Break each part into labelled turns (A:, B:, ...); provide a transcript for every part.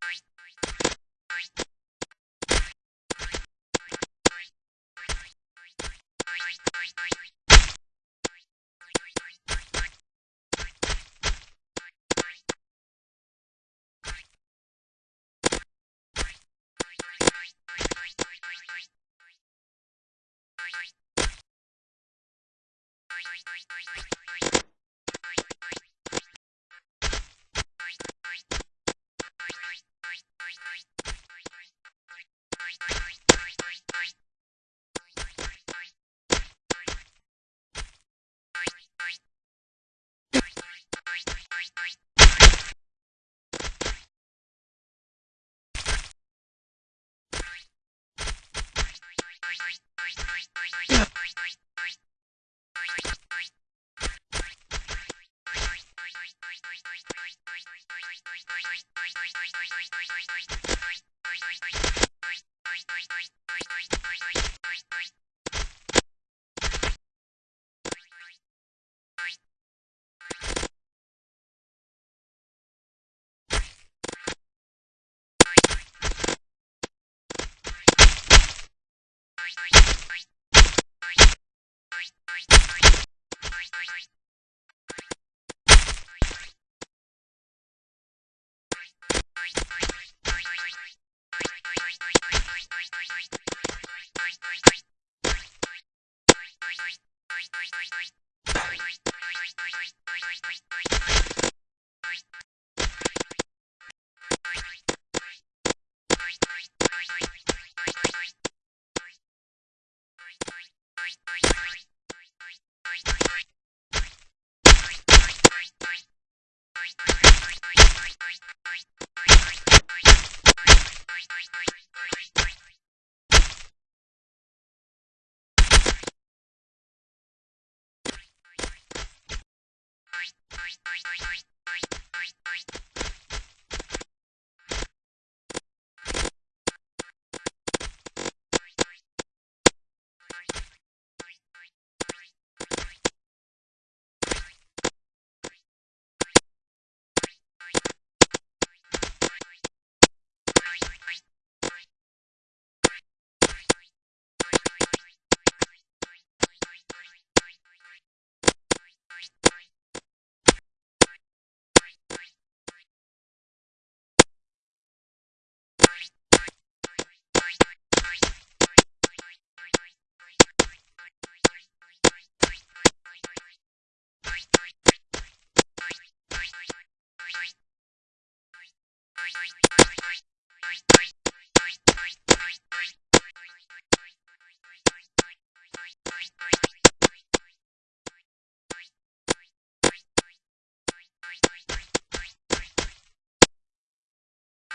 A: Bye.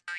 A: Bye.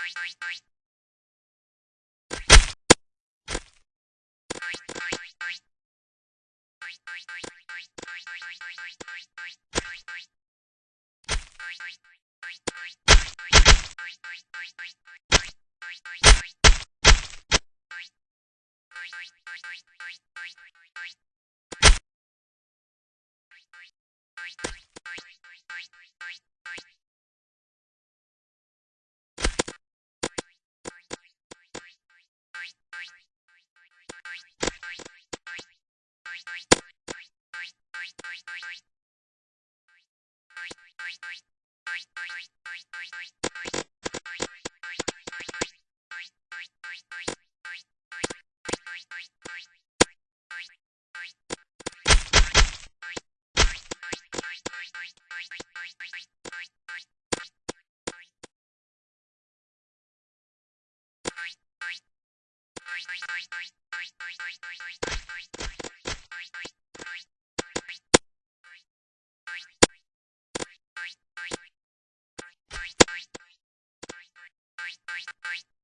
A: こいつ。Bye.